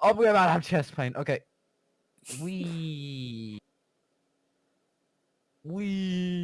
Oh, we're about to have chest pain. Okay. We. We.